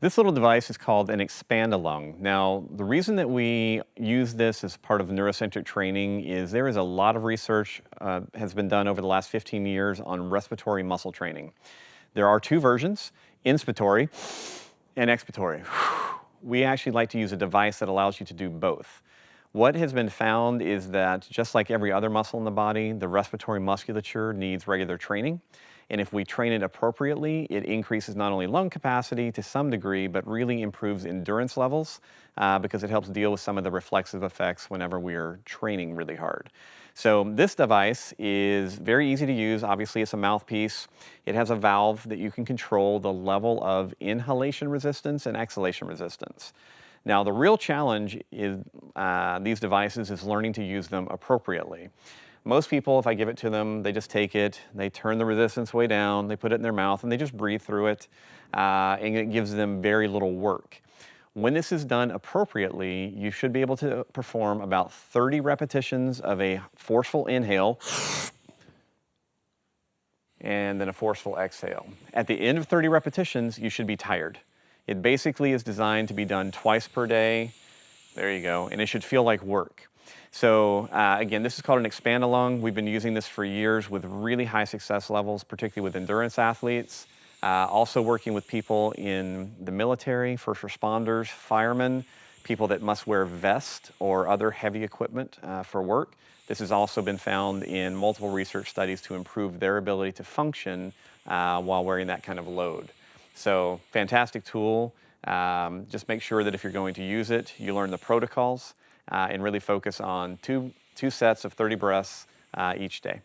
This little device is called an expand-a-lung. Now, the reason that we use this as part of neurocentric training is there is a lot of research uh, has been done over the last 15 years on respiratory muscle training. There are two versions, inspiratory and expiratory. We actually like to use a device that allows you to do both. What has been found is that just like every other muscle in the body, the respiratory musculature needs regular training. And if we train it appropriately, it increases not only lung capacity to some degree, but really improves endurance levels uh, because it helps deal with some of the reflexive effects whenever we are training really hard. So this device is very easy to use. Obviously, it's a mouthpiece. It has a valve that you can control the level of inhalation resistance and exhalation resistance. Now, the real challenge is uh, these devices is learning to use them appropriately. Most people, if I give it to them, they just take it, they turn the resistance way down, they put it in their mouth, and they just breathe through it, uh, and it gives them very little work. When this is done appropriately, you should be able to perform about 30 repetitions of a forceful inhale and then a forceful exhale. At the end of 30 repetitions, you should be tired. It basically is designed to be done twice per day. There you go. And it should feel like work. So uh, again, this is called an expand-a-lung. We've been using this for years with really high success levels, particularly with endurance athletes. Uh, also working with people in the military, first responders, firemen, people that must wear vest or other heavy equipment uh, for work. This has also been found in multiple research studies to improve their ability to function uh, while wearing that kind of load. So fantastic tool. Um, just make sure that if you're going to use it, you learn the protocols uh, and really focus on two, two sets of 30 breaths uh, each day.